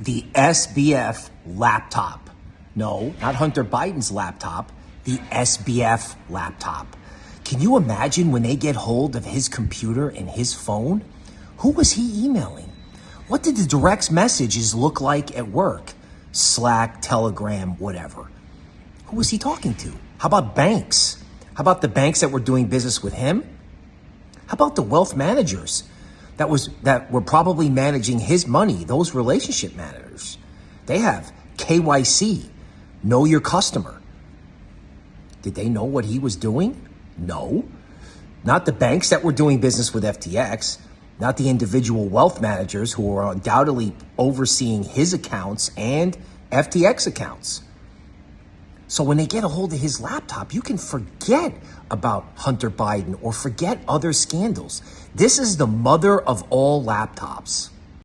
the SBF laptop. No, not Hunter Biden's laptop, the SBF laptop. Can you imagine when they get hold of his computer and his phone? Who was he emailing? What did the direct messages look like at work? Slack, Telegram, whatever. Who was he talking to? How about banks? How about the banks that were doing business with him? How about the wealth managers that was that were probably managing his money, those relationship managers? They have KYC, know your customer. Did they know what he was doing? No. Not the banks that were doing business with FTX, not the individual wealth managers who were undoubtedly overseeing his accounts and FTX accounts. So when they get a hold of his laptop, you can forget about Hunter Biden or forget other scandals. This is the mother of all laptops.